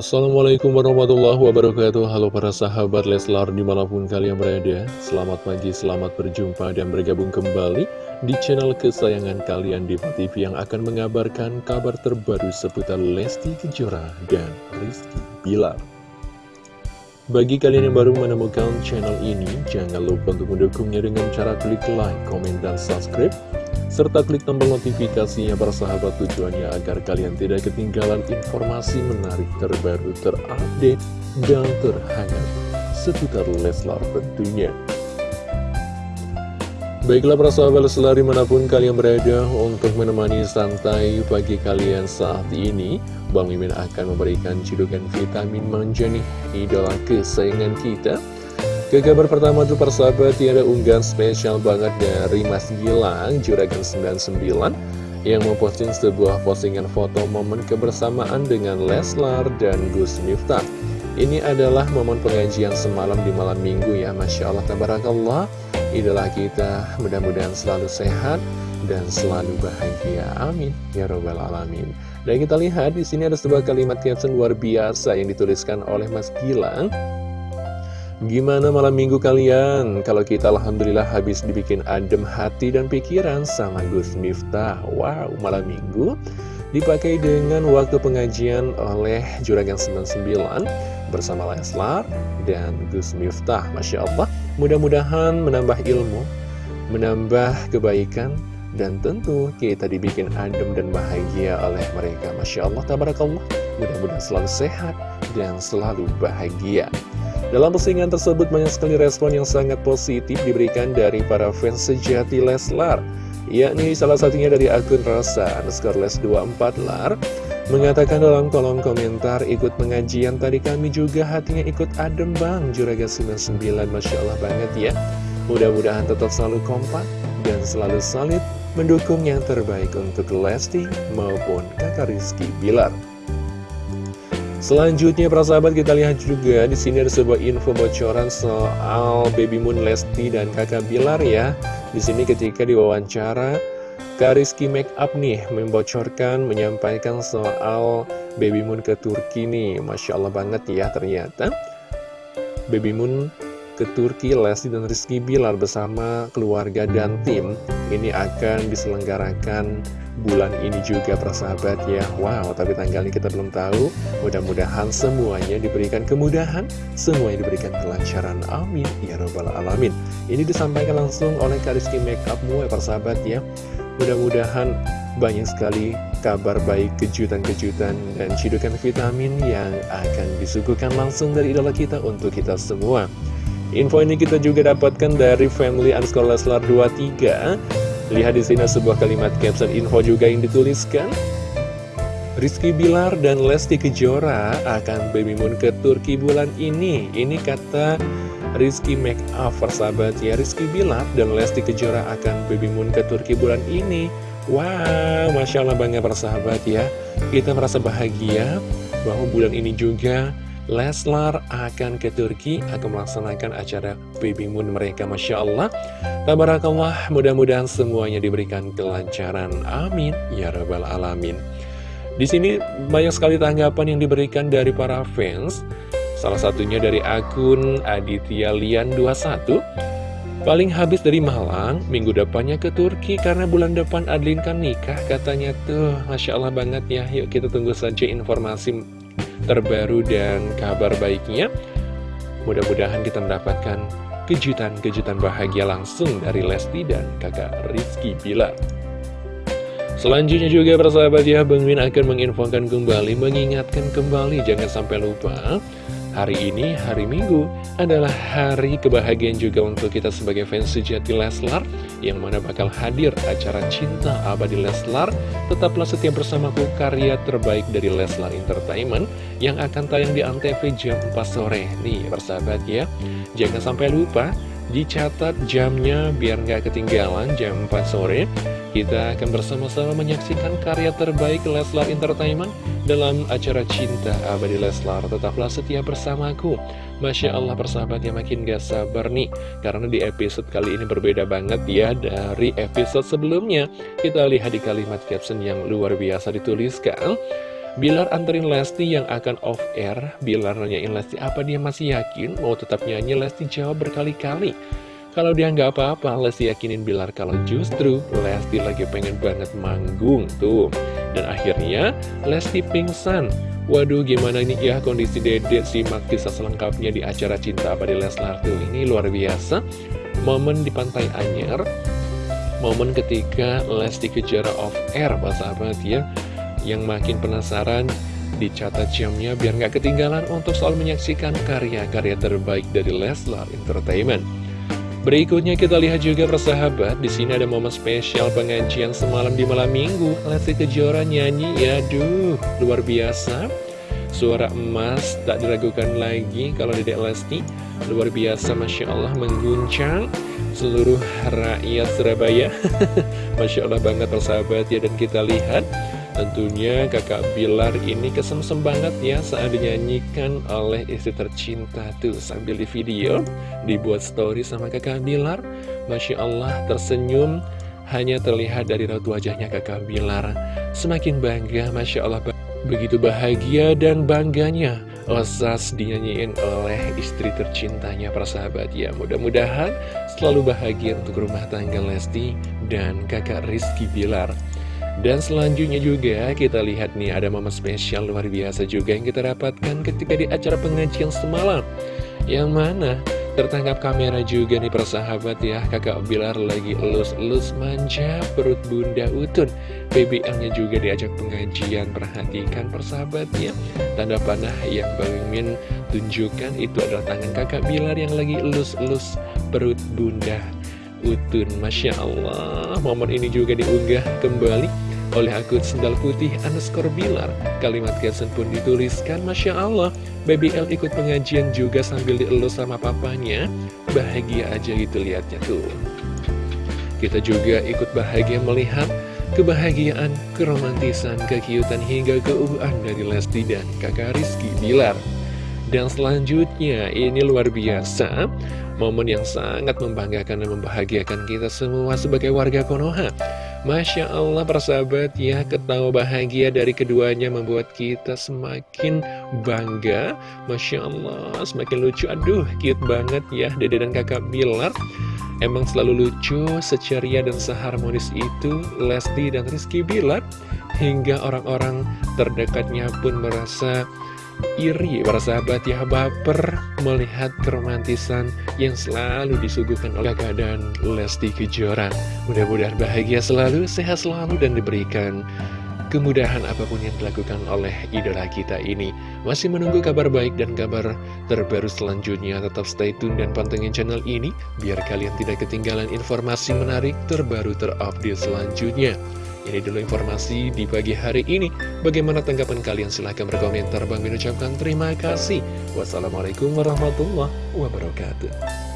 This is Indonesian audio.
Assalamualaikum warahmatullahi wabarakatuh. Halo para sahabat Leslar di mana pun kalian berada. Selamat pagi, selamat berjumpa dan bergabung kembali Di channel kesayangan kalian di TV Yang akan mengabarkan kabar terbaru seputar Lesti Kejora dan Rizky Bilar. Bagi kalian yang baru menemukan channel ini, jangan lupa untuk mendukungnya dengan cara klik like, komen, dan subscribe serta klik tombol notifikasinya para sahabat tujuannya agar kalian tidak ketinggalan informasi menarik terbaru terupdate dan terhangat seputar Leslar tentunya. Baiklah para sahabat Leslar di mana pun kalian berada untuk menemani santai pagi kalian saat ini Bang Mimin akan memberikan cidukan vitamin manja nih idola kesayangan kita ke kabar pertama tuh persahabat tiada unggahan spesial banget dari Mas Gilang Juragan 99 yang memposting sebuah postingan foto momen kebersamaan dengan Leslar dan Gus Miftah. Ini adalah momen pengajian semalam di malam minggu ya Masya Allah Tabarakallah. Idola kita mudah-mudahan selalu sehat dan selalu bahagia Amin Ya Robbal Alamin. Dan kita lihat di sini ada sebuah kalimat caption luar biasa yang dituliskan oleh Mas Gilang Gimana malam minggu kalian? Kalau kita Alhamdulillah habis dibikin adem hati dan pikiran sama Gus Miftah. Wow, malam minggu. Dipakai dengan waktu pengajian oleh Juragan 99 bersama Leslar dan Gus Miftah. Masya Allah, mudah-mudahan menambah ilmu, menambah kebaikan, dan tentu kita dibikin adem dan bahagia oleh mereka. Masya Allah, tabarakallah. Mudah-mudahan selalu sehat dan selalu bahagia dalam postingan tersebut banyak sekali respon yang sangat positif diberikan dari para fans sejati Leslar yakni salah satunya dari akun Rasa underscore les24 lar mengatakan dalam kolom komentar ikut pengajian tadi kami juga hatinya ikut adem bang. Juraga 99 Masya Allah banget ya. Mudah-mudahan tetap selalu kompak dan selalu solid mendukung yang terbaik untuk Lesti maupun kakak Rizky Bilar Selanjutnya para sahabat kita lihat juga di sini ada sebuah info bocoran soal Baby Moon Lesti dan Kakak Bilar ya. Di sini ketika diwawancara Kak Rizky Make Up nih membocorkan menyampaikan soal Baby Moon ke Turki nih. Masya Allah banget ya ternyata. Baby Moon ke Turki, Lesti dan Rizky Bilar bersama keluarga dan tim ini akan diselenggarakan bulan ini juga persahabat ya. Wow, tapi tanggalnya kita belum tahu. Mudah-mudahan semuanya diberikan kemudahan Semuanya diberikan kelancaran. Amin. Ya Rabbal Alamin. Ini disampaikan langsung oleh Kariski Makeup ya persahabat ya. Mudah-mudahan banyak sekali kabar baik, kejutan-kejutan, dan cidukan vitamin yang akan disuguhkan langsung dari idola kita untuk kita semua. Info ini kita juga dapatkan dari Family Underscore Leslar 23 Lihat di sini sebuah kalimat caption info juga yang dituliskan. Rizky Bilar dan Lesti Kejora akan baby moon ke Turki bulan ini. Ini kata Rizky Make Up sahabat ya. Rizky Bilar dan Lesti Kejora akan baby moon ke Turki bulan ini. Wow, Masya Allah bangga persahabat ya. Kita merasa bahagia bahwa bulan ini juga Leslar akan ke Turki akan melaksanakan acara Baby Moon mereka Masya Allah. Tabarakallah mudah-mudahan semuanya diberikan kelancaran. Amin. Ya Rabbal Alamin. Di sini banyak sekali tanggapan yang diberikan dari para fans. Salah satunya dari akun Aditya Lian 21 Paling habis dari Malang, minggu depannya ke Turki karena bulan depan Adlin kan nikah katanya. Tuh Masya Allah banget ya. Yuk kita tunggu saja informasi terbaru dan kabar baiknya. Mudah-mudahan kita mendapatkan kejutan-kejutan bahagia langsung dari Lesti dan kakak Rizky Bilar. Selanjutnya juga persahabat ya, Bang Min akan menginfokan kembali, mengingatkan kembali, jangan sampai lupa Hari ini, hari Minggu, adalah hari kebahagiaan juga untuk kita sebagai fans sejati Leslar Yang mana bakal hadir acara Cinta Abadi Leslar. Tetaplah setia bersamaku karya terbaik dari Leslar Entertainment Yang akan tayang di Antv jam 4 sore. Nih persahabat ya Jangan sampai lupa dicatat jamnya biar nggak ketinggalan jam 4 sore kita akan bersama-sama menyaksikan karya terbaik Leslar Entertainment dalam acara Cinta Abadi Leslar. Tetaplah setia bersamaku. Masya Allah persahabat yang makin gak sabar nih. Karena di episode kali ini berbeda banget ya dari episode sebelumnya. Kita lihat di kalimat caption yang luar biasa dituliskan. Bilar anterin Lesti yang akan off air Bilar nanyain Lesti apa dia masih yakin mau tetap nyanyi Lesti jawab berkali-kali Kalau dia nggak apa-apa Lesti yakinin Bilar kalau justru Lesti lagi pengen banget manggung tuh. Dan akhirnya Lesti pingsan. Waduh gimana nih ya kondisi dede simak kisah selengkapnya di acara Cinta Abadi Leslar tuh? Ini luar biasa. Momen di Pantai Anyar Momen ketika Lesti Kejora off air sahabat ya yang makin penasaran, dicatat jamnya biar nggak ketinggalan untuk selalu menyaksikan karya-karya terbaik dari Leslar Entertainment. Berikutnya kita lihat juga persahabat, di sini ada momen spesial pengajian semalam di malam minggu. Lesti Kejora nyanyi, ya duh, luar biasa. Suara emas tak diragukan lagi kalau Dedek Lesti luar biasa Masya Allah mengguncang seluruh rakyat Surabaya Masya Allah banget persahabat ya dan kita lihat Tentunya kakak Bilar ini kesemsem banget ya saat dinyanyikan oleh istri tercinta tuh sambil di video dibuat story sama kakak Bilar. Masya Allah tersenyum. Hanya terlihat dari raut wajahnya kakak Bilar. Semakin bangga Masya Allah begitu bahagia dan bangganya Osas dinyanyiin oleh istri tercintanya persahabat ya. Mudah-mudahan selalu bahagia untuk rumah tangga Lesti dan kakak Rizky Bilar dan selanjutnya juga kita lihat nih ada momen spesial luar biasa juga yang kita dapatkan ketika di acara pengajian semalam. Yang mana tertangkap kamera juga nih persahabat ya. Kakak Bilar lagi elus-elus manja perut bunda utun. BBL-nya juga diajak pengajian. Perhatikan persahabat ya Tanda panah yang Bang Min tunjukkan itu adalah tangan kakak Bilar yang lagi elus-elus perut bunda utun. Masya Allah momen ini juga diunggah kembali oleh akun sendal putih underscore bilar. Kalimat caption pun dituliskan, Masya Allah, Baby L ikut pengajian juga sambil dielus sama papanya. Bahagia aja gitu liatnya tuh. Kita juga ikut bahagia melihat kebahagiaan, keromantisan, kekiutan hingga keuuhan dari Lesti dan kakak Rizky Bilar. Dan selanjutnya, ini luar biasa, momen yang sangat membanggakan dan membahagiakan kita semua sebagai warga Konoha. Masya Allah persahabat ya ketawa bahagia dari keduanya membuat kita semakin bangga. Masya Allah semakin lucu. Aduh cute banget ya. Dede dan kakak Bilar Emang selalu lucu, seceria dan seharmonis itu. Lesti dan Rizky Bilar Hingga orang-orang terdekatnya pun merasa iri para sahabat ya baper melihat keromantisan yang selalu disuguhkan oleh keadaan Lesti Kejora. Mudah-mudahan bahagia selalu sehat selalu dan diberikan kemudahan apa pun yang dilakukan oleh idola kita ini. Masih menunggu kabar baik dan kabar terbaru selanjutnya. Tetap stay tune dan pantengin channel ini biar kalian tidak ketinggalan informasi menarik terbaru terupdate selanjutnya ini dulu informasi di pagi hari ini. Bagaimana tanggapan kalian? Silahkan berkomentar. Bang ucapkan terima kasih. Wassalamualaikum warahmatullahi wabarakatuh.